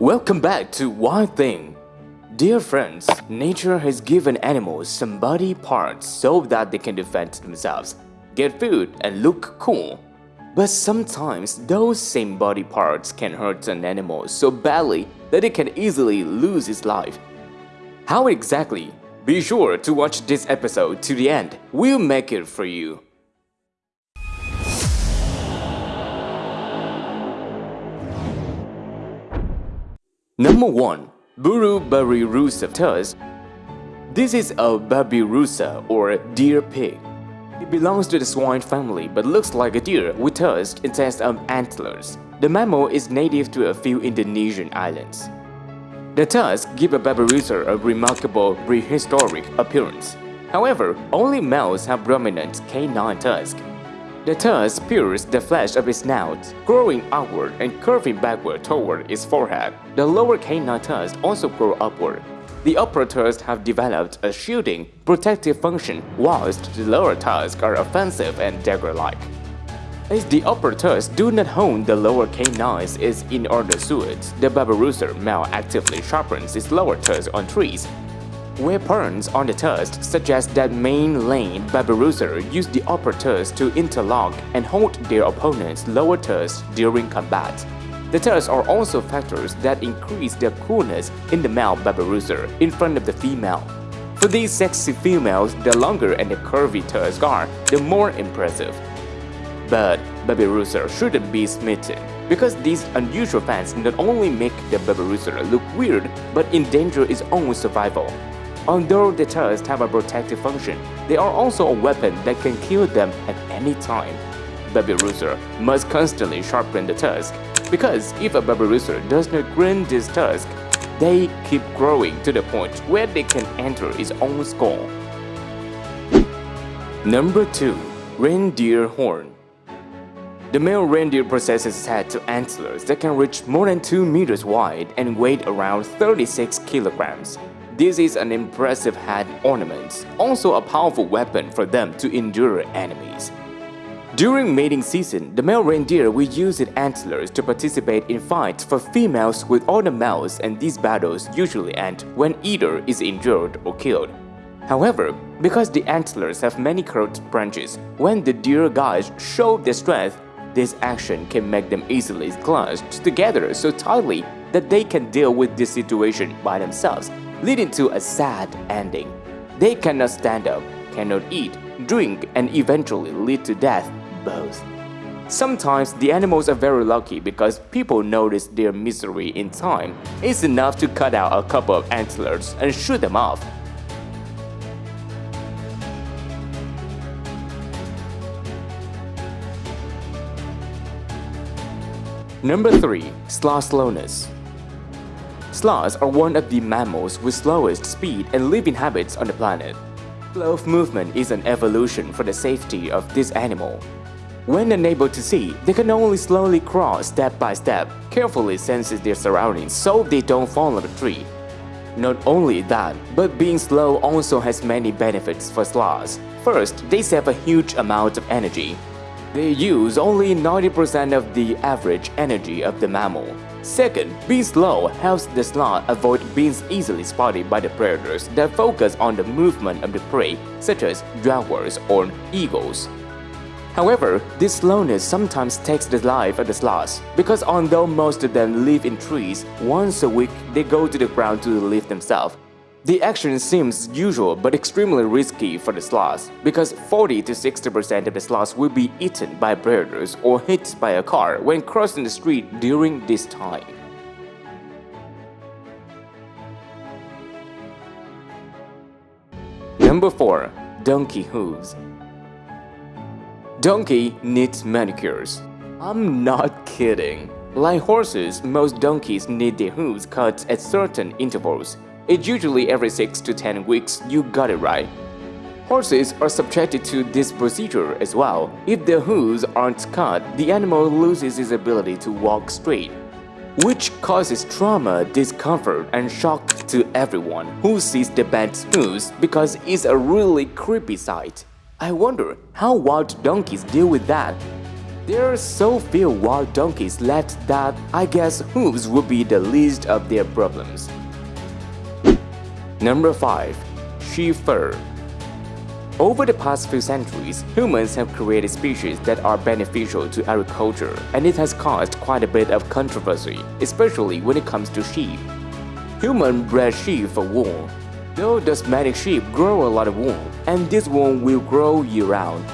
Welcome back to Wild Thing. Dear friends, nature has given animals some body parts so that they can defend themselves, get food, and look cool. But sometimes those same body parts can hurt an animal so badly that it can easily lose its life. How exactly? Be sure to watch this episode to the end. We'll make it for you. Number 1. Buru babirusa tusk. This is a babirusa or deer pig. It belongs to the swine family but looks like a deer with tusks instead of antlers. The mammal is native to a few Indonesian islands. The tusks give a babirusa a remarkable prehistoric appearance. However, only males have prominent canine tusks. The tusk pierces the flesh of its snout, growing outward and curving backward toward its forehead. The lower canine tusks also grow upward. The upper tusks have developed a shielding, protective function, whilst the lower tusks are offensive and dagger-like. As the upper tusks do not hone the lower canines is in order suits, the babirusa male actively sharpens its lower tusks on trees Weapons on the tusk suggest that main lane Babirusa use the upper tusk to interlock and hold their opponent's lower tusk during combat. The tusks are also factors that increase their coolness in the male Babirusa in front of the female. For these sexy females, the longer and the curvy tusks are, the more impressive. But Babirusa shouldn't be smitten, because these unusual fans not only make the Babirusa look weird, but endanger its own survival. Although the tusks have a protective function, they are also a weapon that can kill them at any time. Babirusa must constantly sharpen the tusk, because if a Babirusa does not grind this tusk, they keep growing to the point where they can enter its own skull. Number 2. Reindeer Horn The male reindeer possesses head to antlers that can reach more than 2 meters wide and weigh around 36 kilograms. This is an impressive head ornament, also a powerful weapon for them to endure enemies. During mating season, the male reindeer will use its antlers to participate in fights for females with other males and these battles usually end when either is injured or killed. However, because the antlers have many curved branches, when the deer guys show their strength, this action can make them easily clutched together so tightly that they can deal with this situation by themselves leading to a sad ending. They cannot stand up, cannot eat, drink, and eventually lead to death both. Sometimes the animals are very lucky because people notice their misery in time. It's enough to cut out a couple of antlers and shoot them off. Number 3. Sloth Slowness Sloths are one of the mammals with slowest speed and living habits on the planet. Slow movement is an evolution for the safety of this animal. When unable to see, they can only slowly crawl step by step, carefully senses their surroundings so they don't fall on a tree. Not only that, but being slow also has many benefits for sloths. First, they save a huge amount of energy. They use only 90% of the average energy of the mammal. Second, being slow helps the sloth avoid being easily spotted by the predators that focus on the movement of the prey, such as jaguars or eagles. However, this slowness sometimes takes the life of the sloths, because although most of them live in trees, once a week they go to the ground to live themselves, the action seems usual but extremely risky for the sloths, because 40 to 60% of the sloths will be eaten by predators or hit by a car when crossing the street during this time. Number 4. Donkey Hooves Donkey needs manicures. I'm not kidding. Like horses, most donkeys need their hooves cut at certain intervals it's usually every 6 to 10 weeks, you got it right. Horses are subjected to this procedure as well. If their hooves aren't cut, the animal loses its ability to walk straight, which causes trauma, discomfort, and shock to everyone who sees the bent hooves because it's a really creepy sight. I wonder how wild donkeys deal with that. There are so few wild donkeys left that I guess hooves would be the least of their problems. Number 5. Sheep fur over the past few centuries, humans have created species that are beneficial to agriculture, and it has caused quite a bit of controversy, especially when it comes to sheep. Human bred sheep for wool. Though domestic sheep grow a lot of wool, and this wool will grow year-round.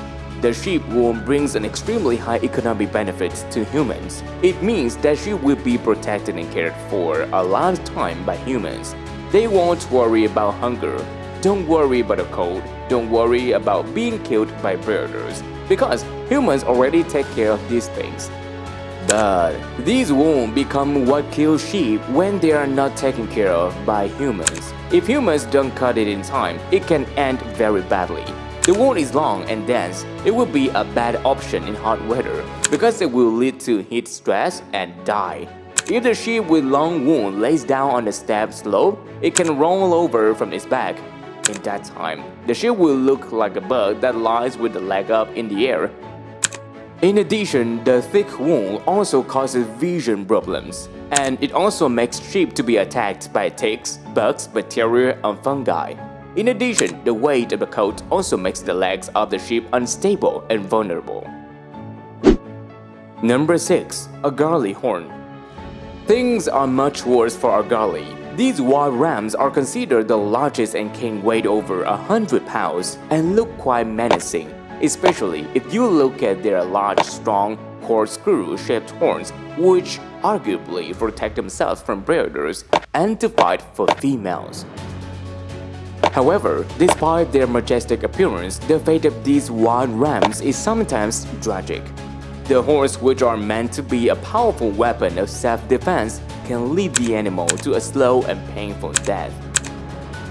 The sheep wool brings an extremely high economic benefit to humans. It means that sheep will be protected and cared for a long time by humans. They won't worry about hunger, don't worry about a cold, don't worry about being killed by predators, because humans already take care of these things. But these won't become what kills sheep when they are not taken care of by humans. If humans don't cut it in time, it can end very badly. The wound is long and dense, it will be a bad option in hot weather because it will lead to heat stress and die. If the sheep with long wound lays down on the steep slope, it can roll over from its back in that time, the sheep will look like a bird that lies with the leg up in the air. In addition, the thick wool also causes vision problems, and it also makes sheep to be attacked by ticks, bugs, bacteria, and fungi. In addition, the weight of the coat also makes the legs of the sheep unstable and vulnerable. Number 6. A Argali Horn Things are much worse for Argali these wild rams are considered the largest and can weigh over 100 pounds and look quite menacing, especially if you look at their large, strong, corkscrew-shaped horns, which arguably protect themselves from predators and to fight for females. However, despite their majestic appearance, the fate of these wild rams is sometimes tragic. The horns, which are meant to be a powerful weapon of self-defense, can lead the animal to a slow and painful death.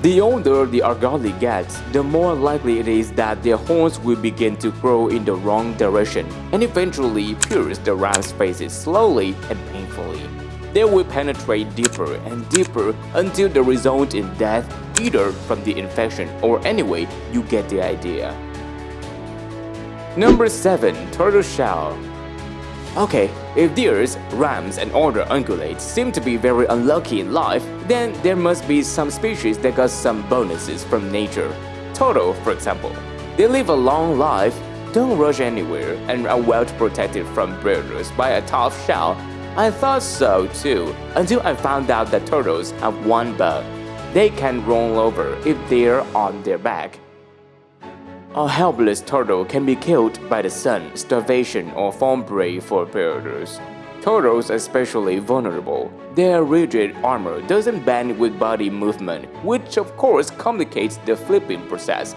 The older the argali gets, the more likely it is that their horns will begin to grow in the wrong direction and eventually pierce the ram's faces slowly and painfully. They will penetrate deeper and deeper until they result in death either from the infection or anyway, you get the idea. Number 7. Turtle Shell Okay, if deers, rams, and other ungulates seem to be very unlucky in life, then there must be some species that got some bonuses from nature. Turtle, for example. They live a long life, don't rush anywhere, and are well protected from predators by a tough shell. I thought so too, until I found out that turtles have one bug. They can roll over if they're on their back. A helpless turtle can be killed by the sun, starvation, or fall prey for predators. Turtles are especially vulnerable. Their rigid armor doesn't bend with body movement, which of course complicates the flipping process.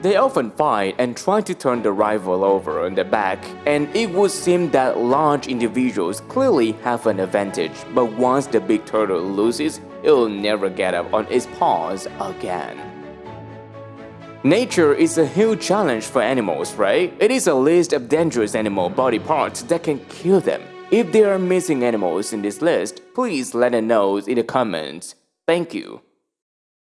They often fight and try to turn the rival over on their back, and it would seem that large individuals clearly have an advantage, but once the big turtle loses, it'll never get up on its paws again. Nature is a huge challenge for animals, right? It is a list of dangerous animal body parts that can kill them. If there are missing animals in this list, please let us know in the comments. Thank you.